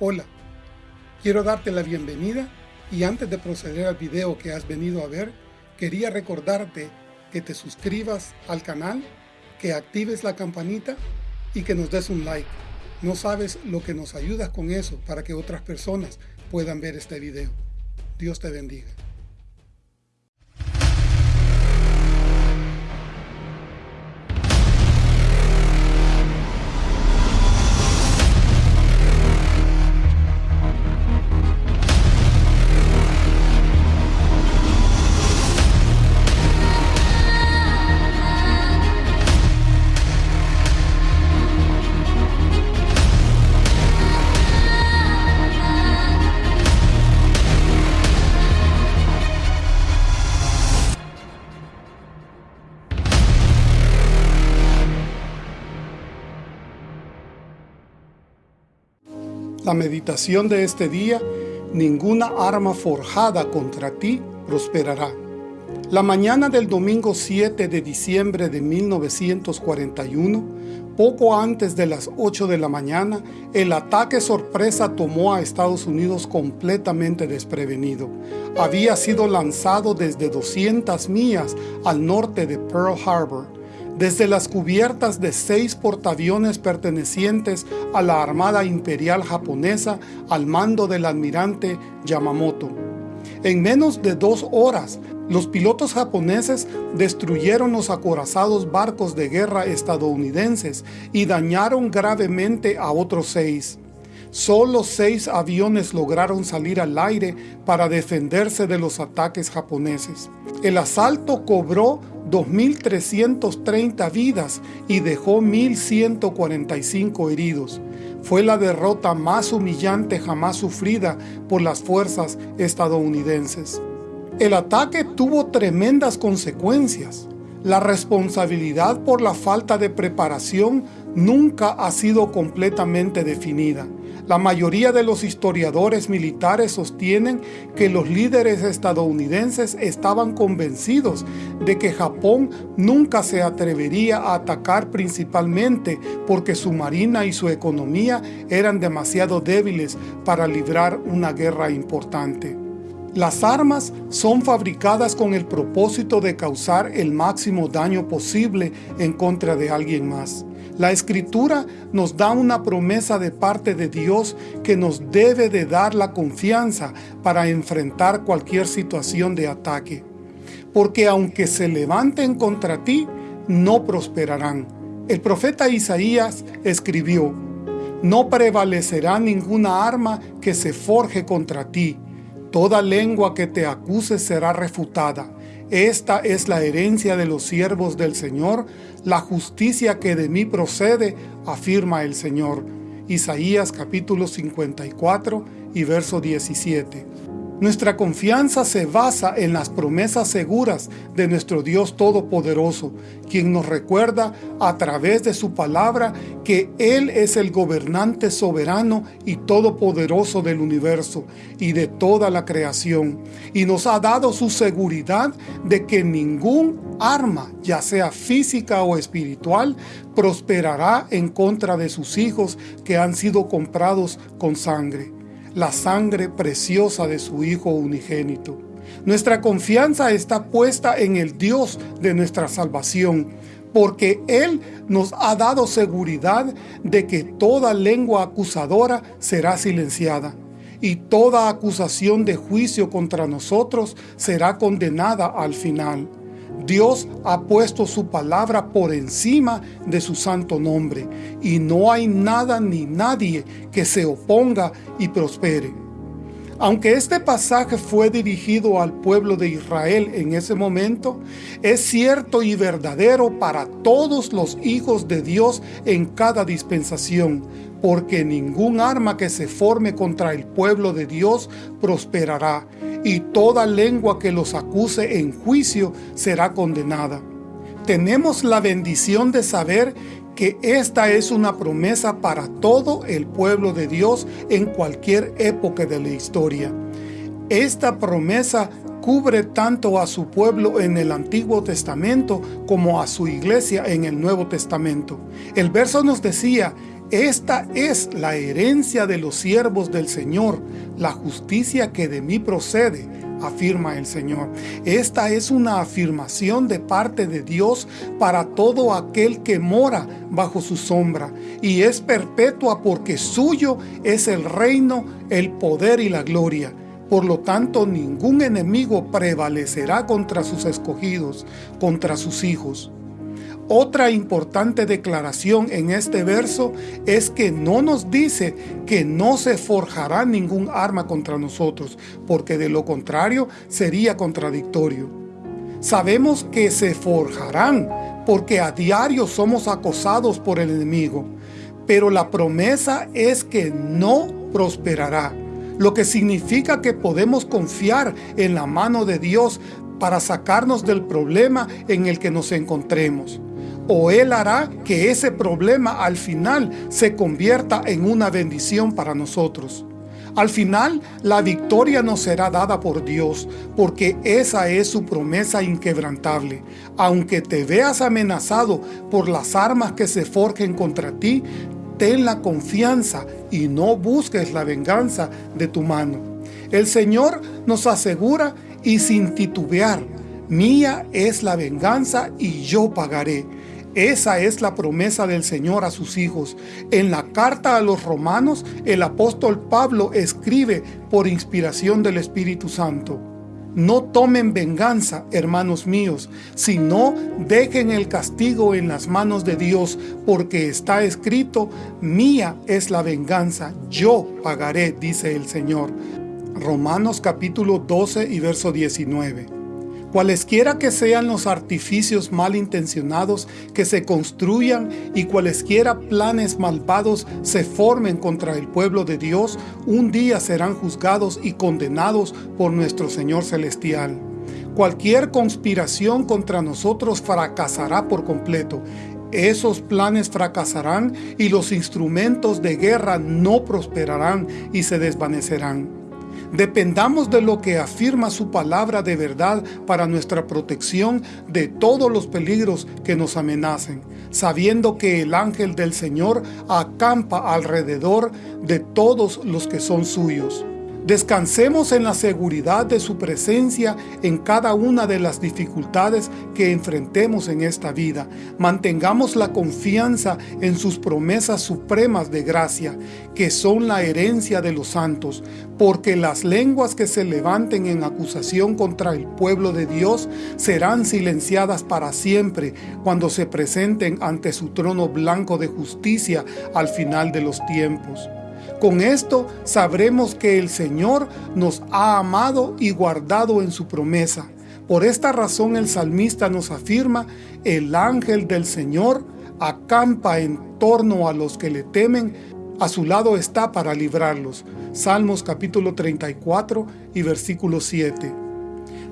Hola, quiero darte la bienvenida y antes de proceder al video que has venido a ver, quería recordarte que te suscribas al canal, que actives la campanita y que nos des un like. No sabes lo que nos ayudas con eso para que otras personas puedan ver este video. Dios te bendiga. La meditación de este día, ninguna arma forjada contra ti prosperará. La mañana del domingo 7 de diciembre de 1941, poco antes de las 8 de la mañana, el ataque sorpresa tomó a Estados Unidos completamente desprevenido. Había sido lanzado desde 200 millas al norte de Pearl Harbor, desde las cubiertas de seis portaaviones pertenecientes a la Armada Imperial Japonesa al mando del almirante Yamamoto. En menos de dos horas, los pilotos japoneses destruyeron los acorazados barcos de guerra estadounidenses y dañaron gravemente a otros seis. Solo seis aviones lograron salir al aire para defenderse de los ataques japoneses. El asalto cobró 2.330 vidas y dejó 1.145 heridos. Fue la derrota más humillante jamás sufrida por las fuerzas estadounidenses. El ataque tuvo tremendas consecuencias. La responsabilidad por la falta de preparación nunca ha sido completamente definida. La mayoría de los historiadores militares sostienen que los líderes estadounidenses estaban convencidos de que Japón nunca se atrevería a atacar principalmente porque su marina y su economía eran demasiado débiles para librar una guerra importante. Las armas son fabricadas con el propósito de causar el máximo daño posible en contra de alguien más. La Escritura nos da una promesa de parte de Dios que nos debe de dar la confianza para enfrentar cualquier situación de ataque. Porque aunque se levanten contra ti, no prosperarán. El profeta Isaías escribió, No prevalecerá ninguna arma que se forje contra ti. Toda lengua que te acuse será refutada esta es la herencia de los siervos del Señor, la justicia que de mí procede, afirma el Señor. Isaías capítulo 54 y verso 17. Nuestra confianza se basa en las promesas seguras de nuestro Dios Todopoderoso, quien nos recuerda a través de su palabra que Él es el gobernante soberano y todopoderoso del universo y de toda la creación, y nos ha dado su seguridad de que ningún arma, ya sea física o espiritual, prosperará en contra de sus hijos que han sido comprados con sangre la sangre preciosa de su Hijo unigénito. Nuestra confianza está puesta en el Dios de nuestra salvación, porque Él nos ha dado seguridad de que toda lengua acusadora será silenciada, y toda acusación de juicio contra nosotros será condenada al final. Dios ha puesto su palabra por encima de su santo nombre, y no hay nada ni nadie que se oponga y prospere. Aunque este pasaje fue dirigido al pueblo de Israel en ese momento, es cierto y verdadero para todos los hijos de Dios en cada dispensación, porque ningún arma que se forme contra el pueblo de Dios prosperará, y toda lengua que los acuse en juicio será condenada. Tenemos la bendición de saber que esta es una promesa para todo el pueblo de Dios en cualquier época de la historia. Esta promesa cubre tanto a su pueblo en el Antiguo Testamento como a su iglesia en el Nuevo Testamento. El verso nos decía, Esta es la herencia de los siervos del Señor, la justicia que de mí procede, afirma el Señor. Esta es una afirmación de parte de Dios para todo aquel que mora bajo su sombra, y es perpetua porque suyo es el reino, el poder y la gloria. Por lo tanto, ningún enemigo prevalecerá contra sus escogidos, contra sus hijos. Otra importante declaración en este verso es que no nos dice que no se forjará ningún arma contra nosotros, porque de lo contrario sería contradictorio. Sabemos que se forjarán, porque a diario somos acosados por el enemigo, pero la promesa es que no prosperará, lo que significa que podemos confiar en la mano de Dios para sacarnos del problema en el que nos encontremos o Él hará que ese problema al final se convierta en una bendición para nosotros. Al final, la victoria nos será dada por Dios, porque esa es su promesa inquebrantable. Aunque te veas amenazado por las armas que se forjen contra ti, ten la confianza y no busques la venganza de tu mano. El Señor nos asegura y sin titubear, mía es la venganza y yo pagaré. Esa es la promesa del Señor a sus hijos. En la carta a los romanos, el apóstol Pablo escribe por inspiración del Espíritu Santo. No tomen venganza, hermanos míos, sino dejen el castigo en las manos de Dios, porque está escrito, mía es la venganza, yo pagaré, dice el Señor. Romanos capítulo 12 y verso 19. Cualesquiera que sean los artificios malintencionados que se construyan y cualesquiera planes malvados se formen contra el pueblo de Dios, un día serán juzgados y condenados por nuestro Señor Celestial. Cualquier conspiración contra nosotros fracasará por completo. Esos planes fracasarán y los instrumentos de guerra no prosperarán y se desvanecerán. Dependamos de lo que afirma su palabra de verdad para nuestra protección de todos los peligros que nos amenacen, sabiendo que el ángel del Señor acampa alrededor de todos los que son suyos. Descansemos en la seguridad de su presencia en cada una de las dificultades que enfrentemos en esta vida. Mantengamos la confianza en sus promesas supremas de gracia, que son la herencia de los santos, porque las lenguas que se levanten en acusación contra el pueblo de Dios serán silenciadas para siempre cuando se presenten ante su trono blanco de justicia al final de los tiempos. Con esto sabremos que el Señor nos ha amado y guardado en su promesa. Por esta razón el salmista nos afirma, el ángel del Señor acampa en torno a los que le temen, a su lado está para librarlos. Salmos capítulo 34 y versículo 7.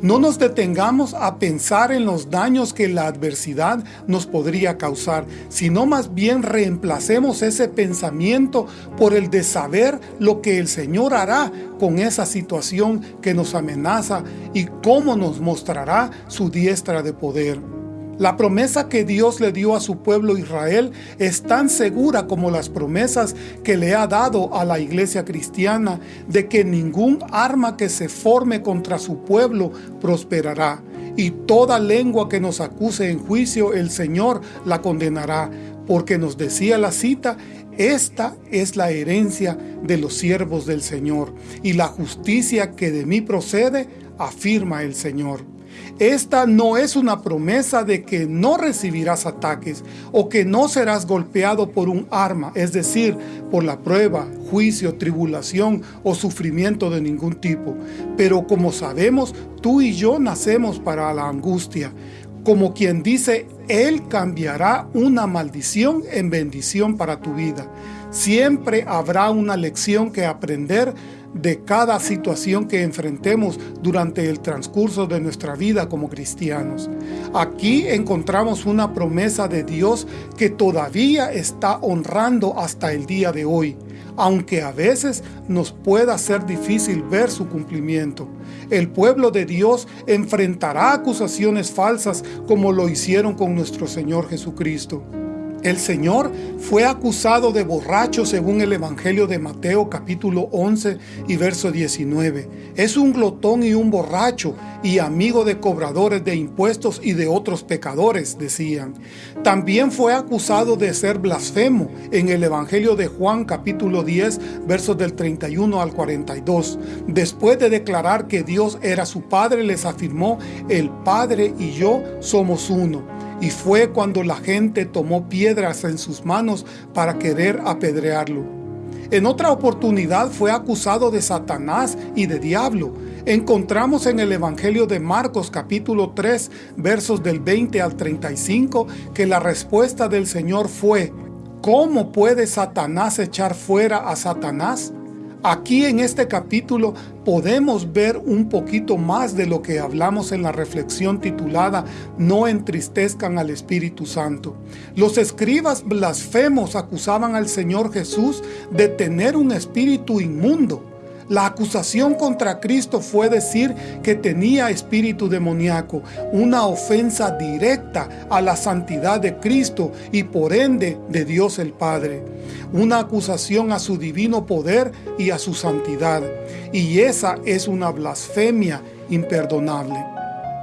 No nos detengamos a pensar en los daños que la adversidad nos podría causar, sino más bien reemplacemos ese pensamiento por el de saber lo que el Señor hará con esa situación que nos amenaza y cómo nos mostrará su diestra de poder. La promesa que Dios le dio a su pueblo Israel es tan segura como las promesas que le ha dado a la iglesia cristiana de que ningún arma que se forme contra su pueblo prosperará y toda lengua que nos acuse en juicio el Señor la condenará, porque nos decía la cita, esta es la herencia de los siervos del Señor y la justicia que de mí procede, afirma el Señor. Esta no es una promesa de que no recibirás ataques o que no serás golpeado por un arma, es decir, por la prueba, juicio, tribulación o sufrimiento de ningún tipo. Pero como sabemos, tú y yo nacemos para la angustia. Como quien dice, Él cambiará una maldición en bendición para tu vida. Siempre habrá una lección que aprender de cada situación que enfrentemos durante el transcurso de nuestra vida como cristianos. Aquí encontramos una promesa de Dios que todavía está honrando hasta el día de hoy, aunque a veces nos pueda ser difícil ver su cumplimiento. El pueblo de Dios enfrentará acusaciones falsas como lo hicieron con nuestro Señor Jesucristo. El Señor fue acusado de borracho según el Evangelio de Mateo capítulo 11 y verso 19. Es un glotón y un borracho y amigo de cobradores de impuestos y de otros pecadores, decían. También fue acusado de ser blasfemo en el Evangelio de Juan capítulo 10 versos del 31 al 42. Después de declarar que Dios era su Padre, les afirmó, el Padre y yo somos uno y fue cuando la gente tomó piedras en sus manos para querer apedrearlo. En otra oportunidad fue acusado de Satanás y de diablo. Encontramos en el Evangelio de Marcos capítulo 3 versos del 20 al 35 que la respuesta del Señor fue ¿Cómo puede Satanás echar fuera a Satanás? Aquí en este capítulo podemos ver un poquito más de lo que hablamos en la reflexión titulada No entristezcan al Espíritu Santo. Los escribas blasfemos acusaban al Señor Jesús de tener un espíritu inmundo la acusación contra Cristo fue decir que tenía espíritu demoníaco, una ofensa directa a la santidad de Cristo y por ende de Dios el Padre. Una acusación a su divino poder y a su santidad. Y esa es una blasfemia imperdonable.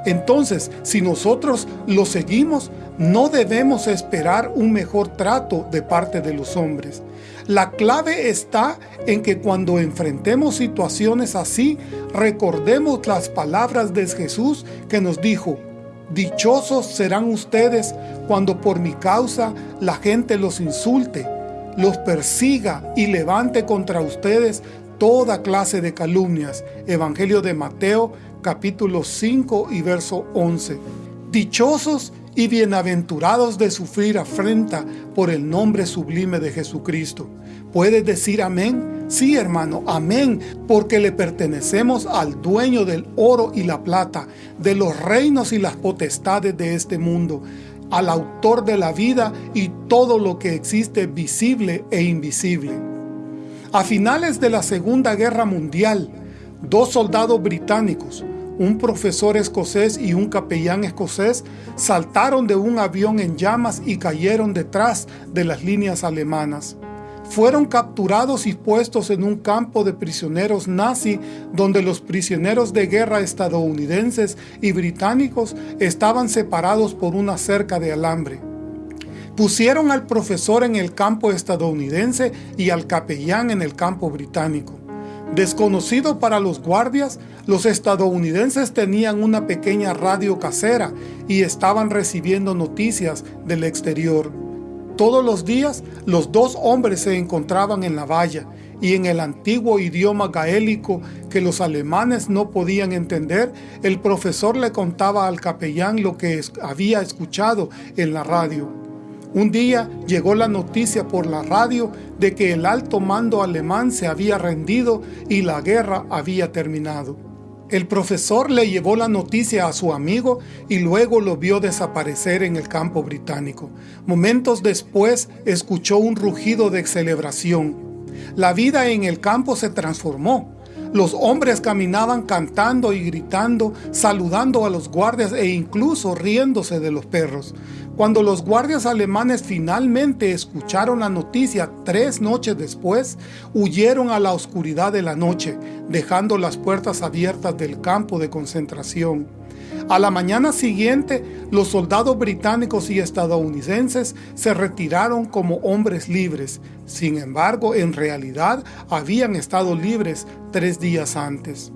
Entonces, si nosotros lo seguimos, no debemos esperar un mejor trato de parte de los hombres. La clave está en que cuando enfrentemos situaciones así, recordemos las palabras de Jesús que nos dijo, Dichosos serán ustedes cuando por mi causa la gente los insulte, los persiga y levante contra ustedes toda clase de calumnias. Evangelio de Mateo capítulo 5 y verso 11. Dichosos y bienaventurados de sufrir afrenta por el nombre sublime de Jesucristo. ¿Puedes decir amén? Sí, hermano, amén, porque le pertenecemos al dueño del oro y la plata, de los reinos y las potestades de este mundo, al autor de la vida y todo lo que existe visible e invisible. A finales de la Segunda Guerra Mundial, dos soldados británicos, un profesor escocés y un capellán escocés saltaron de un avión en llamas y cayeron detrás de las líneas alemanas. Fueron capturados y puestos en un campo de prisioneros nazi donde los prisioneros de guerra estadounidenses y británicos estaban separados por una cerca de alambre. Pusieron al profesor en el campo estadounidense y al capellán en el campo británico. Desconocido para los guardias, los estadounidenses tenían una pequeña radio casera y estaban recibiendo noticias del exterior. Todos los días, los dos hombres se encontraban en la valla y en el antiguo idioma gaélico que los alemanes no podían entender, el profesor le contaba al capellán lo que había escuchado en la radio. Un día llegó la noticia por la radio de que el alto mando alemán se había rendido y la guerra había terminado. El profesor le llevó la noticia a su amigo y luego lo vio desaparecer en el campo británico. Momentos después escuchó un rugido de celebración. La vida en el campo se transformó. Los hombres caminaban cantando y gritando, saludando a los guardias e incluso riéndose de los perros. Cuando los guardias alemanes finalmente escucharon la noticia tres noches después, huyeron a la oscuridad de la noche, dejando las puertas abiertas del campo de concentración. A la mañana siguiente, los soldados británicos y estadounidenses se retiraron como hombres libres. Sin embargo, en realidad habían estado libres tres días antes.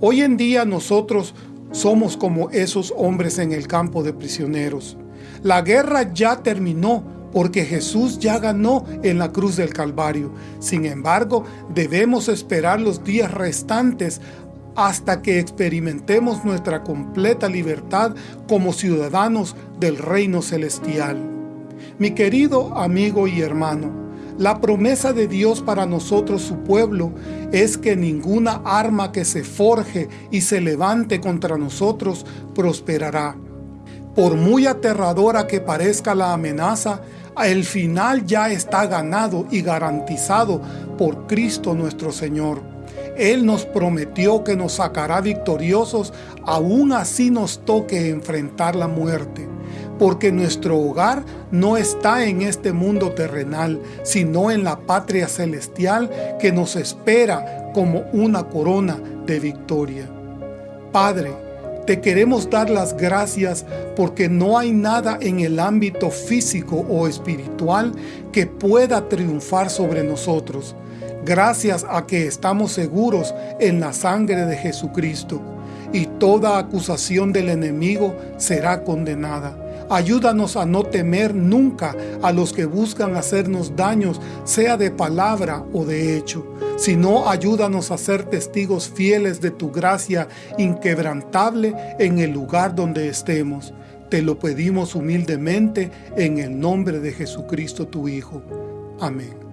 Hoy en día nosotros somos como esos hombres en el campo de prisioneros. La guerra ya terminó porque Jesús ya ganó en la cruz del Calvario. Sin embargo, debemos esperar los días restantes hasta que experimentemos nuestra completa libertad como ciudadanos del reino celestial. Mi querido amigo y hermano, la promesa de Dios para nosotros su pueblo es que ninguna arma que se forje y se levante contra nosotros prosperará. Por muy aterradora que parezca la amenaza, el final ya está ganado y garantizado por Cristo nuestro Señor. Él nos prometió que nos sacará victoriosos, aún así nos toque enfrentar la muerte. porque nuestro hogar no está en este mundo terrenal, sino en la patria celestial que nos espera como una corona de victoria. Padre, te queremos dar las gracias porque no hay nada en el ámbito físico o espiritual que pueda triunfar sobre nosotros, gracias a que estamos seguros en la sangre de Jesucristo, y toda acusación del enemigo será condenada. Ayúdanos a no temer nunca a los que buscan hacernos daños, sea de palabra o de hecho, sino ayúdanos a ser testigos fieles de tu gracia inquebrantable en el lugar donde estemos. Te lo pedimos humildemente en el nombre de Jesucristo tu Hijo. Amén.